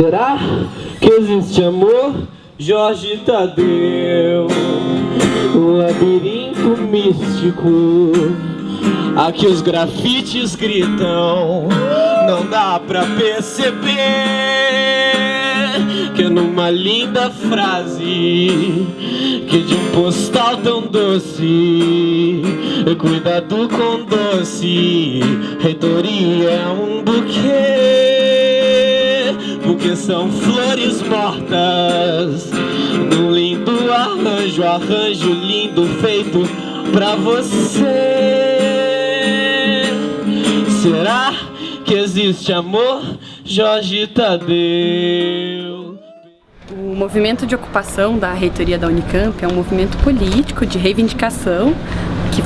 Será que existe amor? Jorge Tadeu? Um labirinto místico. Aqui os grafites gritam. Não dá pra perceber Que numa linda frase Que de um postal tão doce Cuidado com doce Reitoria é um buquê são flores mortas Num lindo arranjo, arranjo lindo feito pra você Será que existe amor? Jorge Tadeu o movimento de ocupação da reitoria da Unicamp é um movimento político de reivindicação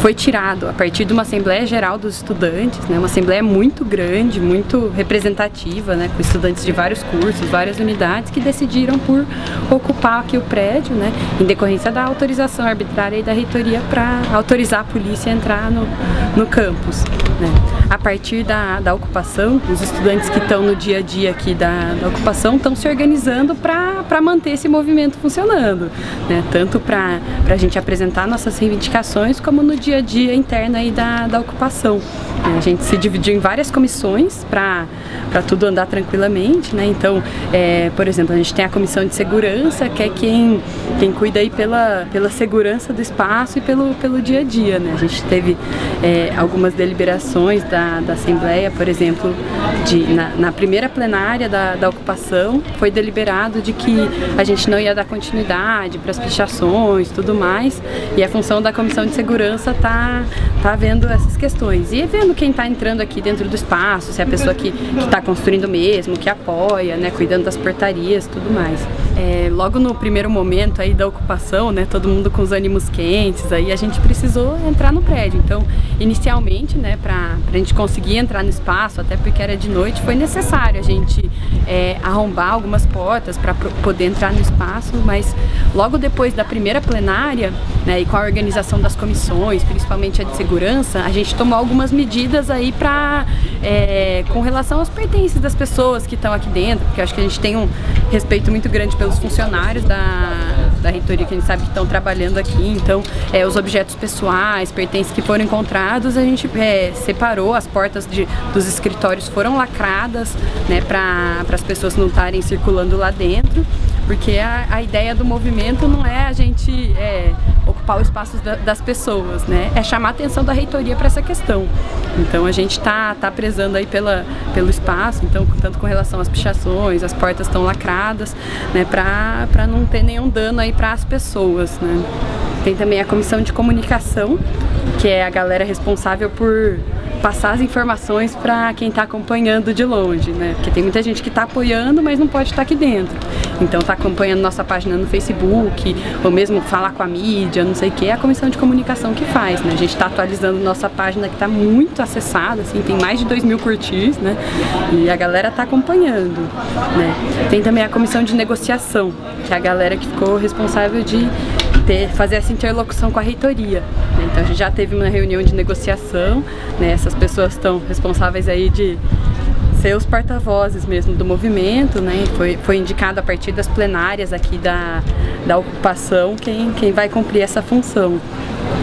foi tirado a partir de uma Assembleia Geral dos Estudantes, né, uma Assembleia muito grande, muito representativa, né, com estudantes de vários cursos, várias unidades, que decidiram por ocupar aqui o prédio, né, em decorrência da autorização arbitrária da reitoria para autorizar a polícia a entrar no, no campus. Né. A partir da, da ocupação, os estudantes que estão no dia a dia aqui da, da ocupação estão se organizando para manter esse movimento funcionando, né, tanto para a gente apresentar nossas reivindicações, como no dia a dia interno aí da, da ocupação. A gente se dividiu em várias comissões para tudo andar tranquilamente, né? Então, é, por exemplo, a gente tem a comissão de segurança, que é quem, quem cuida aí pela, pela segurança do espaço e pelo, pelo dia a dia, né? A gente teve é, algumas deliberações da, da Assembleia, por exemplo, de, na, na primeira plenária da, da ocupação, foi deliberado de que a gente não ia dar continuidade para as pichações tudo mais, e a função da comissão de segurança tá, tá vendo essas questões. E vendo quem está entrando aqui dentro do espaço, se é a pessoa que está construindo mesmo, que apoia, né, cuidando das portarias tudo mais. É, logo no primeiro momento aí da ocupação, né, todo mundo com os ânimos quentes, aí a gente precisou entrar no prédio. Então, inicialmente, né, para a gente conseguir entrar no espaço, até porque era de noite, foi necessário a gente é, arrombar algumas portas para poder entrar no espaço, mas logo depois da primeira plenária, né, e com a organização das comissões, principalmente a de segurança, a gente tomou algumas medidas aí para é, com relação aos pertences das pessoas que estão aqui dentro, porque acho que a gente tem um respeito muito grande pelos funcionários da, da reitoria que a gente sabe que estão trabalhando aqui, então é, os objetos pessoais, pertences que foram encontrados, a gente é, separou, as portas de, dos escritórios foram lacradas, né, para as pessoas não estarem circulando lá dentro, porque a, a ideia do movimento não é a gente é, ocupar o espaço da, das pessoas, né? É chamar a atenção da reitoria para essa questão. Então a gente está tá prezando aí pela, pelo espaço, então tanto com relação às pichações, as portas estão lacradas, né? Para não ter nenhum dano aí para as pessoas, né? Tem também a comissão de comunicação, que é a galera responsável por passar as informações para quem está acompanhando de longe, né? Porque tem muita gente que está apoiando, mas não pode estar tá aqui dentro. Então está acompanhando nossa página no Facebook, ou mesmo falar com a mídia, não sei o que, é a comissão de comunicação que faz, né? A gente está atualizando nossa página que está muito acessada, assim, tem mais de 2 mil curtis, né? E a galera está acompanhando, né? Tem também a comissão de negociação, que é a galera que ficou responsável de ter, fazer essa interlocução com a reitoria. Né? Então a gente já teve uma reunião de negociação, né? essas pessoas estão responsáveis aí de ser os porta-vozes mesmo do movimento, né? Foi, foi indicado a partir das plenárias aqui da, da ocupação quem, quem vai cumprir essa função.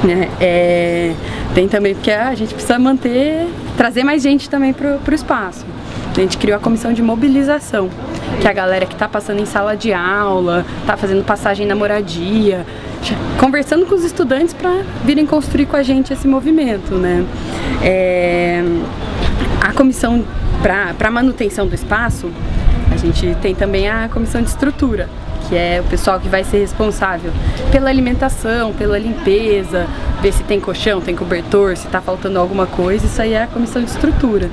Né? É, tem também porque a gente precisa manter, trazer mais gente também para o espaço. A gente criou a comissão de mobilização, que é a galera que está passando em sala de aula, está fazendo passagem na moradia, conversando com os estudantes para virem construir com a gente esse movimento, né? É, a comissão para manutenção do espaço, a gente tem também a comissão de estrutura, que é o pessoal que vai ser responsável pela alimentação, pela limpeza, ver se tem colchão, tem cobertor, se está faltando alguma coisa, isso aí é a comissão de estrutura.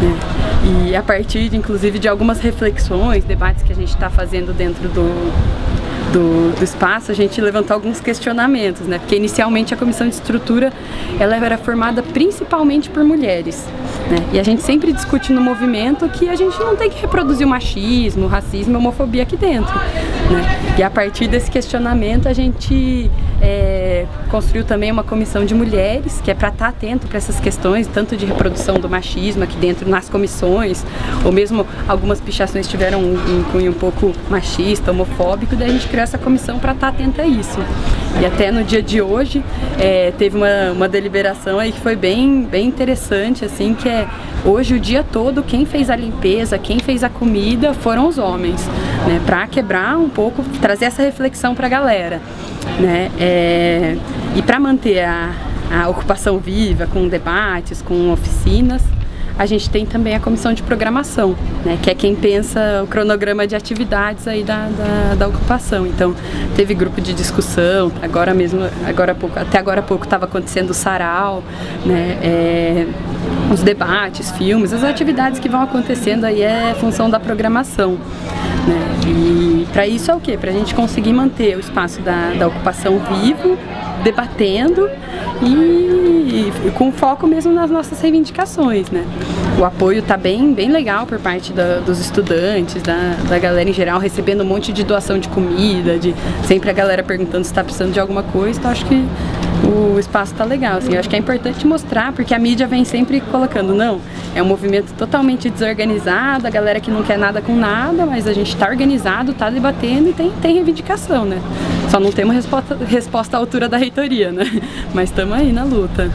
Né? E a partir, inclusive, de algumas reflexões, debates que a gente está fazendo dentro do, do, do, espaço, a gente levantou alguns questionamentos, né? Porque inicialmente a comissão de estrutura ela era formada principalmente por mulheres. Né? E a gente sempre discute no movimento que a gente não tem que reproduzir o machismo, o racismo, a homofobia aqui dentro. Né? E a partir desse questionamento a gente é, construiu também uma comissão de mulheres, que é para estar tá atento para essas questões, tanto de reprodução do machismo aqui dentro nas comissões, ou mesmo algumas pichações tiveram um, um cunho um pouco machista, homofóbico, daí a gente criou essa comissão para estar tá atenta a isso. E até no dia de hoje é, teve uma, uma deliberação aí que foi bem, bem interessante, assim, que é hoje o dia todo quem fez a limpeza, quem fez a comida foram os homens, né? Para quebrar um pouco, trazer essa reflexão para a galera, né? É, e para manter a, a ocupação viva, com debates, com oficinas, a gente tem também a comissão de programação, né, que é quem pensa o cronograma de atividades aí da, da, da ocupação. Então, teve grupo de discussão, agora mesmo, agora pouco, até agora há pouco estava acontecendo o sarau, né, é, os debates, filmes, as atividades que vão acontecendo aí é função da programação. Né, e para isso é o quê? Para a gente conseguir manter o espaço da, da ocupação vivo, debatendo e, e, com foco mesmo nas nossas reivindicações, né? O apoio tá bem, bem legal por parte da, dos estudantes, da, da galera em geral, recebendo um monte de doação de comida, de sempre a galera perguntando se está precisando de alguma coisa, então acho que o espaço tá legal, assim, eu acho que é importante mostrar, porque a mídia vem sempre colocando, não, é um movimento totalmente desorganizado, a galera que não quer nada com nada, mas a gente tá organizado, tá debatendo e tem, tem reivindicação, né? Só não temos resposta, resposta à altura da reitoria, né? Mas estamos aí na luta.